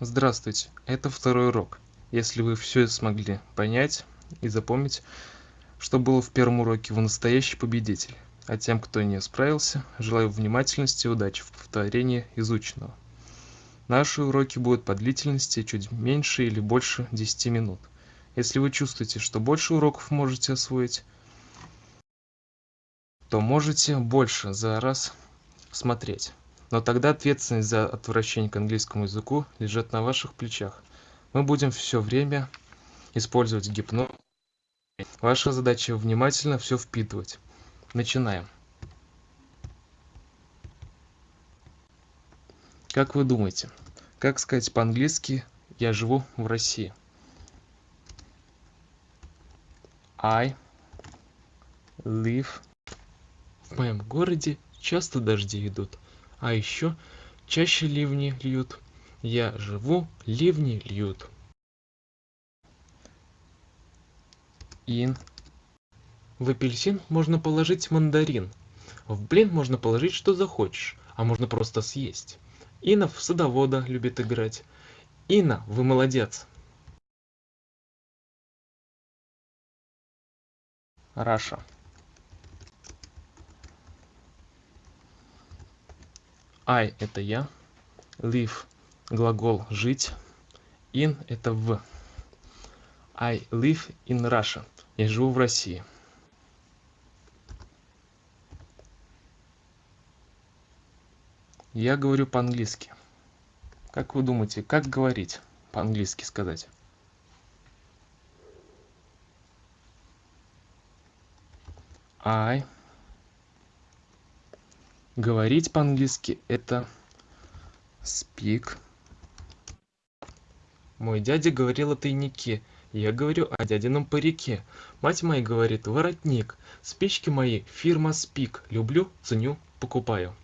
Здравствуйте, это второй урок. Если вы все смогли понять и запомнить, что было в первом уроке, вы настоящий победитель. А тем, кто не справился, желаю внимательности и удачи в повторении изученного. Наши уроки будут по длительности чуть меньше или больше 10 минут. Если вы чувствуете, что больше уроков можете освоить, то можете больше за раз смотреть. Но тогда ответственность за отвращение к английскому языку лежит на ваших плечах. Мы будем все время использовать гипноз. Ваша задача внимательно все впитывать. Начинаем. Как вы думаете, как сказать по-английски «я живу в России»? I live в моем городе часто дожди идут а еще чаще ливни льют. Я живу ливни льют. In в апельсин можно положить мандарин. В блин можно положить что захочешь а можно просто съесть. Инна в садовода любит играть. Инна вы молодец. Раша I – это я, live – глагол жить, in – это в. I live in Russia. Я живу в России. Я говорю по-английски. Как вы думаете, как говорить по-английски сказать? I говорить по-английски это speak. Мой дядя говорил о тайнике. Я говорю о дядином парике. Мать моя говорит воротник. Спички мои фирма спик люблю ценю покупаю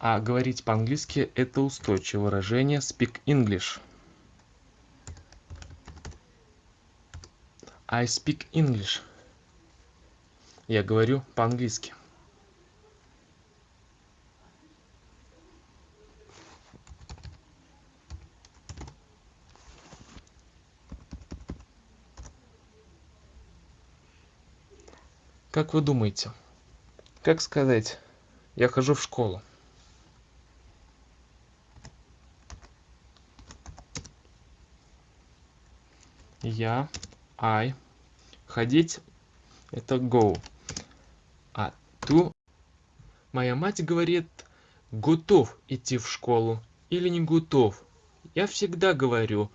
а говорить по-английски это устойчивое выражение speak english i speak english я говорю по-английски. Как вы думаете, как сказать «я хожу в школу»? Я, I, ходить – это go то моя мать говорит готов идти в школу или не готов? Я всегда говорю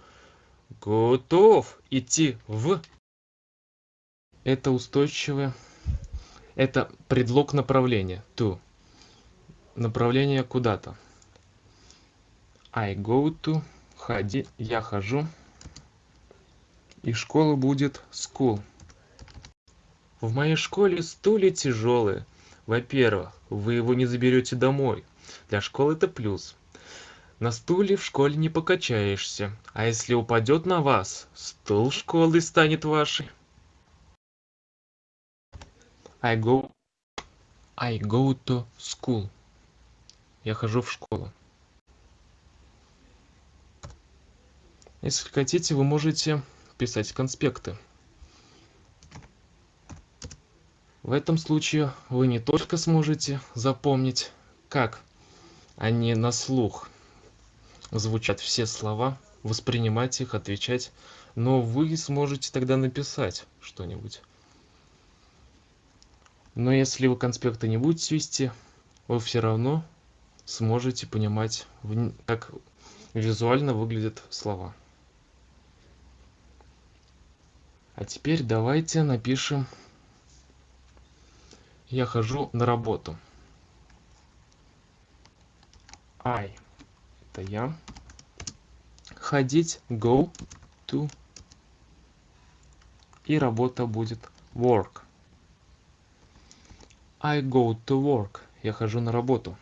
готов идти в это устойчивое это предлог направления to направление куда-то. I go to ходи я хожу. И школа будет school. В моей школе стулья тяжелые во-первых, вы его не заберете домой. Для школы это плюс. На стуле в школе не покачаешься, а если упадет на вас, стул школы станет вашей. I go, I go to school. Я хожу в школу. Если хотите, вы можете писать конспекты. В этом случае вы не только сможете запомнить, как они на слух звучат все слова, воспринимать их, отвечать, но вы сможете тогда написать что-нибудь. Но если вы конспекты не будете вести, вы все равно сможете понимать, как визуально выглядят слова. А теперь давайте напишем я хожу на работу. I это я. Ходить go to. И работа будет work. I go to work. Я хожу на работу.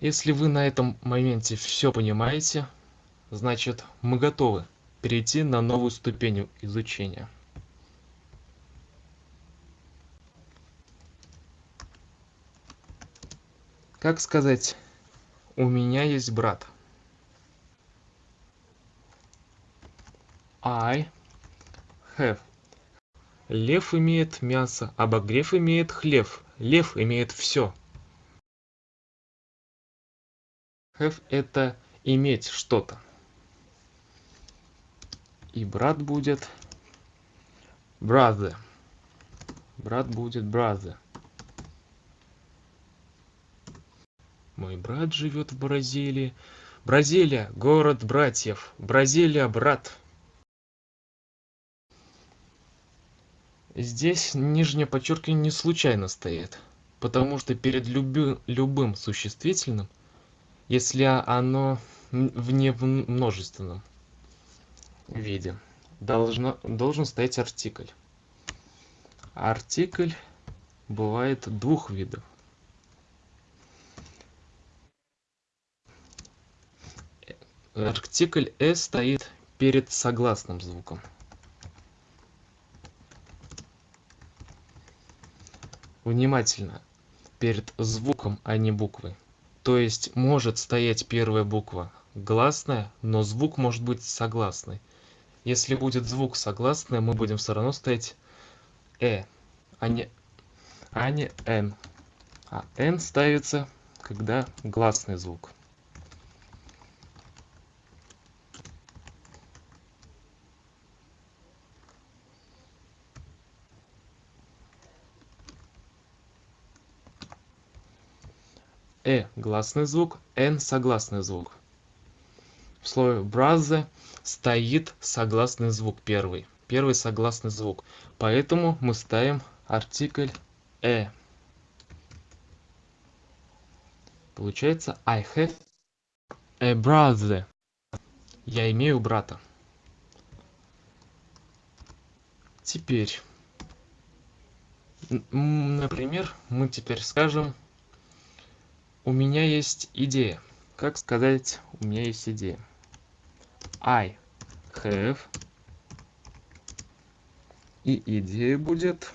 Если вы на этом моменте все понимаете значит мы готовы перейти на новую ступень изучения как сказать у меня есть брат I have. Лев имеет мясо, обогрев имеет хлев. Лев имеет все. Have – это иметь что-то. И брат будет brother. Брат будет brother. Мой брат живет в Бразилии. Бразилия – город братьев. Бразилия – брат. Здесь нижнее подчеркивание не случайно стоит, потому что перед люби, любым существительным, если оно в немножественном виде, должно, должен стоять артикль. Артикль бывает двух видов. Артикль «с» стоит перед согласным звуком. внимательно перед звуком, а не буквой. То есть может стоять первая буква гласная, но звук может быть согласный. Если будет звук согласный, мы будем все равно стоять э, а не, а не н. А н ставится, когда гласный звук. Э гласный звук, н согласный звук. В слове brother стоит согласный звук первый. Первый согласный звук. Поэтому мы ставим артикль э. Получается I have a brother. Я имею брата. Теперь, например, мы теперь скажем у меня есть идея. Как сказать, у меня есть идея? I have. И идея будет...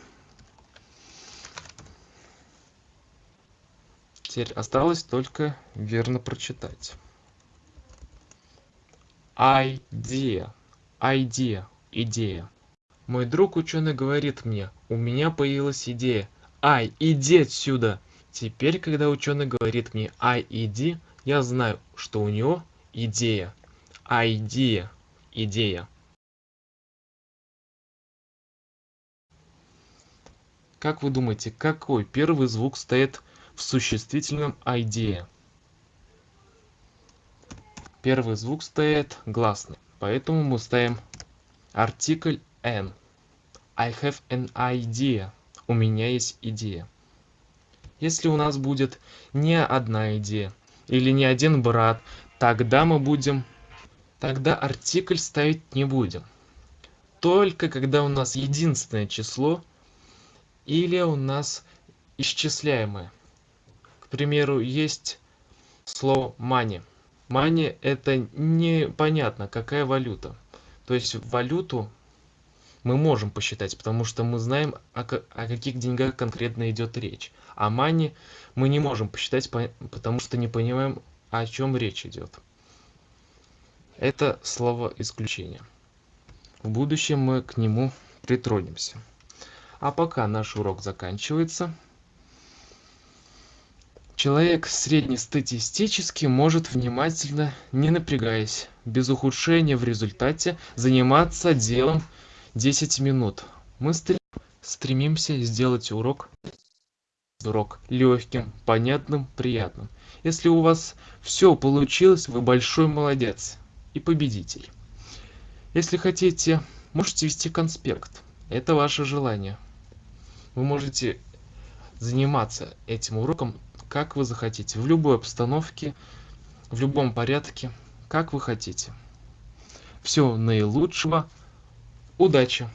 Теперь осталось только верно прочитать. Idea. Idea. Идея. Мой друг ученый говорит мне, у меня появилась идея. Ай, иди отсюда! Теперь, когда ученый говорит мне IED, я знаю, что у него идея. Idea. Идея. Как вы думаете, какой первый звук стоит в существительном idea? Первый звук стоит гласный, поэтому мы ставим артикль n. I have an idea. У меня есть идея если у нас будет не одна идея или не один брат, тогда мы будем, тогда артикль ставить не будем. Только когда у нас единственное число или у нас исчисляемое. К примеру, есть слово money. Money это непонятно, какая валюта. То есть валюту мы можем посчитать, потому что мы знаем, о, о каких деньгах конкретно идет речь. А мани мы не можем посчитать, потому что не понимаем, о чем речь идет. Это слово исключение. В будущем мы к нему притронемся. А пока наш урок заканчивается. Человек среднестатистический может внимательно, не напрягаясь, без ухудшения в результате, заниматься делом 10 минут. Мы стремимся сделать урок урок легким, понятным, приятным. Если у вас все получилось, вы большой молодец и победитель. Если хотите, можете вести конспект. Это ваше желание. Вы можете заниматься этим уроком, как вы захотите, в любой обстановке, в любом порядке, как вы хотите. Всего наилучшего. Удачи!